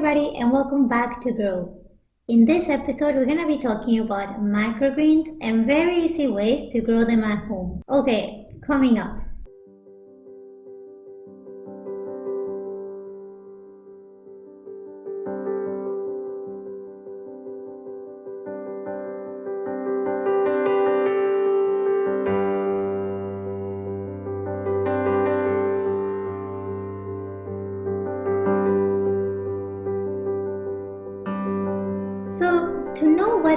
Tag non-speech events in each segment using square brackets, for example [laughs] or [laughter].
everybody and welcome back to Grow. In this episode, we're going to be talking about microgreens and very easy ways to grow them at home. Okay, coming up.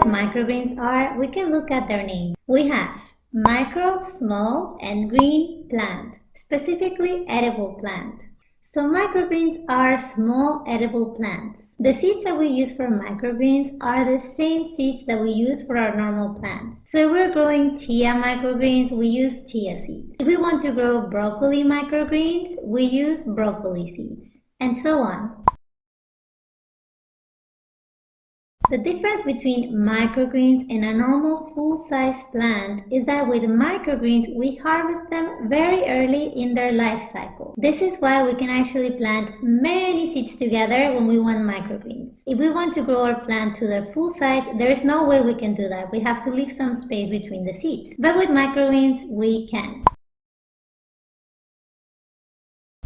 What microgreens are, we can look at their name. We have micro, small, and green plant, specifically edible plant. So microgreens are small edible plants. The seeds that we use for microgreens are the same seeds that we use for our normal plants. So if we're growing chia microgreens, we use chia seeds. If we want to grow broccoli microgreens, we use broccoli seeds, and so on. The difference between microgreens and a normal full-size plant is that with microgreens we harvest them very early in their life cycle. This is why we can actually plant many seeds together when we want microgreens. If we want to grow our plant to the full size, there is no way we can do that. We have to leave some space between the seeds. But with microgreens, we can.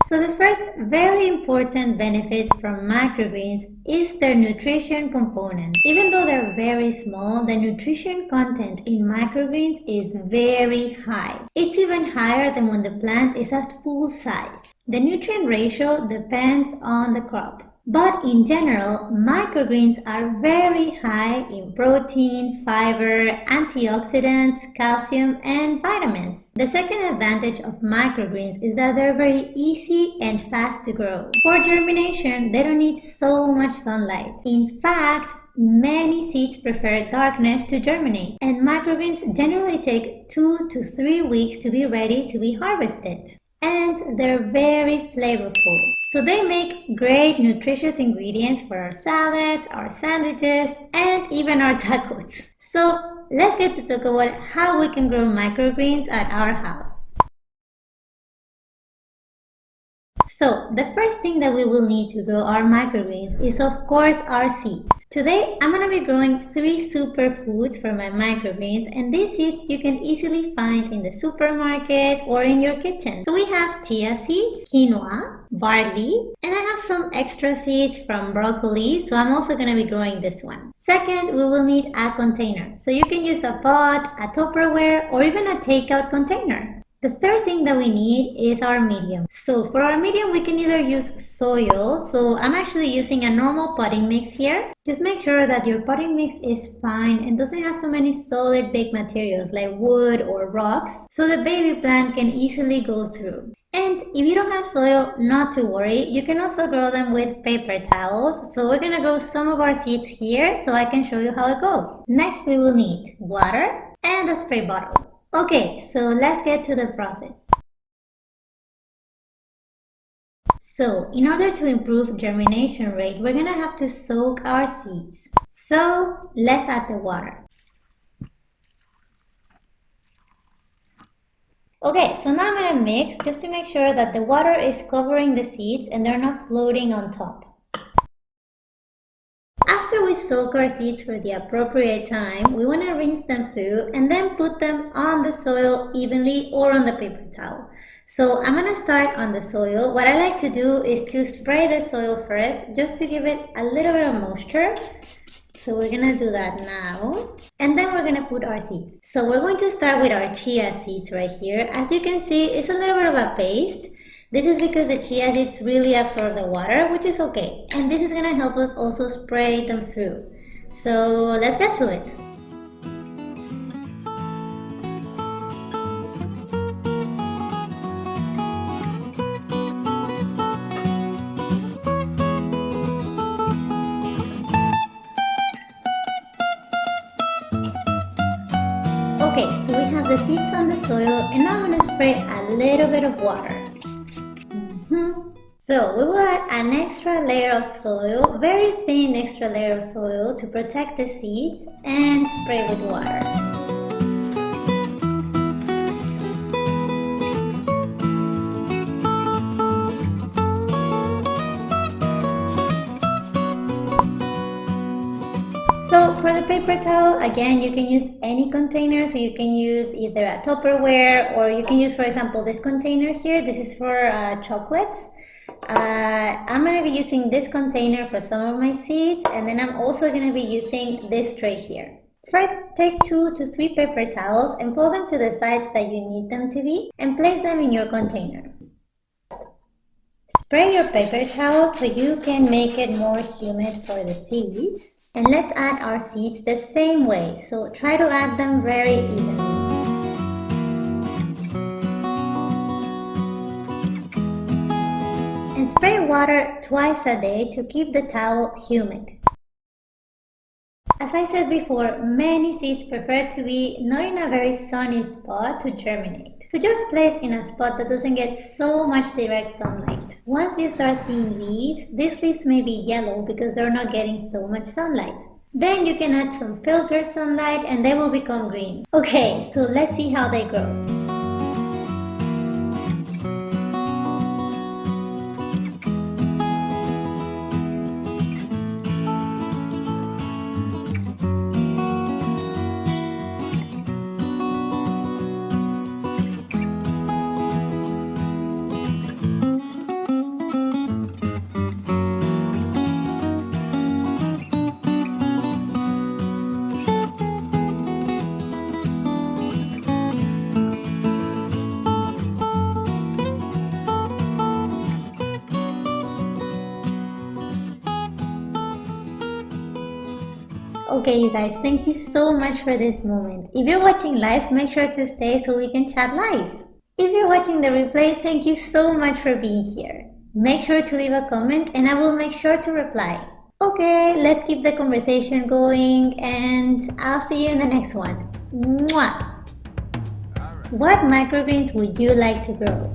So the first very important benefit from microgreens is their nutrition component. Even though they're very small, the nutrition content in microgreens is very high. It's even higher than when the plant is at full size. The nutrient ratio depends on the crop. But in general, microgreens are very high in protein, fiber, antioxidants, calcium, and vitamins. The second advantage of microgreens is that they're very easy and fast to grow. For germination, they don't need so much sunlight. In fact, Many seeds prefer darkness to germinate, and microgreens generally take 2 to 3 weeks to be ready to be harvested. And they're very flavorful. So they make great nutritious ingredients for our salads, our sandwiches, and even our tacos. So let's get to talk about how we can grow microgreens at our house. So the first thing that we will need to grow our microgreens is of course our seeds. Today I'm going to be growing three superfoods for my microgreens and these seeds you can easily find in the supermarket or in your kitchen. So we have chia seeds, quinoa, barley, and I have some extra seeds from broccoli so I'm also going to be growing this one. Second, we will need a container. So you can use a pot, a Tupperware, or even a takeout container. The third thing that we need is our medium. So for our medium, we can either use soil. So I'm actually using a normal potting mix here. Just make sure that your potting mix is fine and doesn't have so many solid big materials like wood or rocks so the baby plant can easily go through. And if you don't have soil, not to worry, you can also grow them with paper towels. So we're gonna grow some of our seeds here so I can show you how it goes. Next we will need water and a spray bottle. Okay, so let's get to the process. So, in order to improve germination rate, we're gonna have to soak our seeds. So, let's add the water. Okay, so now I'm gonna mix just to make sure that the water is covering the seeds and they're not floating on top. Soak our seeds for the appropriate time, we want to rinse them through and then put them on the soil evenly or on the paper towel. So I'm going to start on the soil. What I like to do is to spray the soil first just to give it a little bit of moisture. So we're going to do that now. And then we're going to put our seeds. So we're going to start with our chia seeds right here. As you can see, it's a little bit of a paste. This is because the chia seeds really absorb the water, which is okay. And this is gonna help us also spray them through. So let's get to it. Okay, so we have the seeds on the soil and now I'm to spray a little bit of water. So we will add an extra layer of soil, very thin extra layer of soil to protect the seeds and spray with water. So for the paper towel, again, you can use any container. So you can use either a Tupperware or you can use, for example, this container here. This is for uh, chocolates. Uh, I'm going to be using this container for some of my seeds and then I'm also going to be using this tray here. First, take two to three paper towels and fold them to the sides that you need them to be and place them in your container. Spray your paper towel so you can make it more humid for the seeds. And let's add our seeds the same way, so try to add them very evenly. Spray water twice a day to keep the towel humid. As I said before, many seeds prefer to be not in a very sunny spot to germinate. So just place in a spot that doesn't get so much direct sunlight. Once you start seeing leaves, these leaves may be yellow because they're not getting so much sunlight. Then you can add some filtered sunlight and they will become green. Okay, so let's see how they grow. Okay you guys, thank you so much for this moment. If you're watching live, make sure to stay so we can chat live. If you're watching the replay, thank you so much for being here. Make sure to leave a comment and I will make sure to reply. Okay, let's keep the conversation going and I'll see you in the next one. Mwah! What microgreens would you like to grow?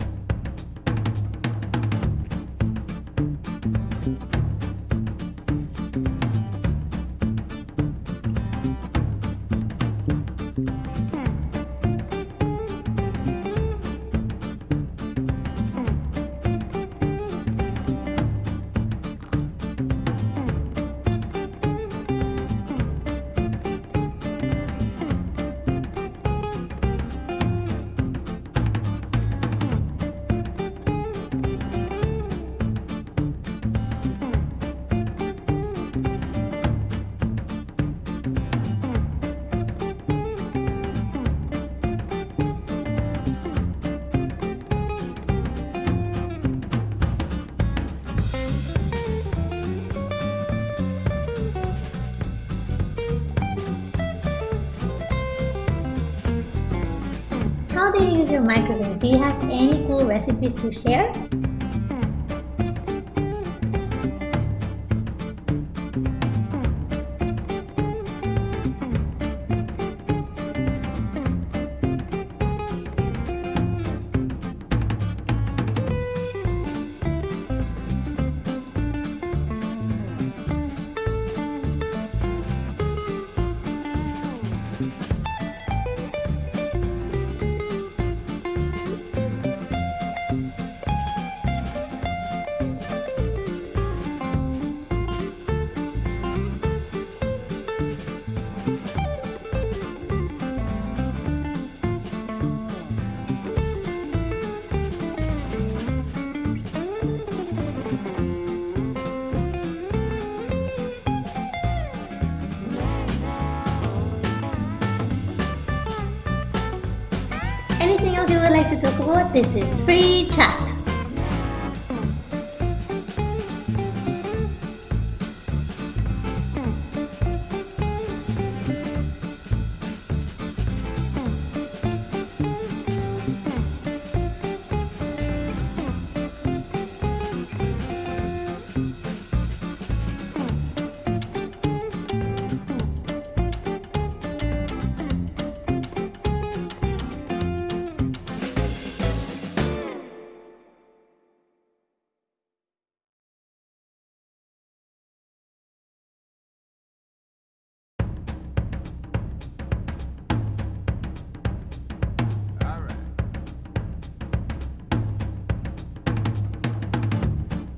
Do you use your microgreens? Do you have any cool recipes to share? Anything you would like to talk about? This is free chat.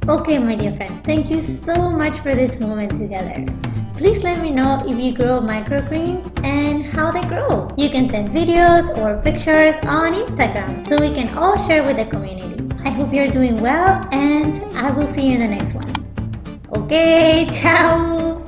Okay, my dear friends, thank you so much for this moment together. Please let me know if you grow microgreens and how they grow. You can send videos or pictures on Instagram so we can all share with the community. I hope you're doing well and I will see you in the next one. Okay, [laughs] ciao!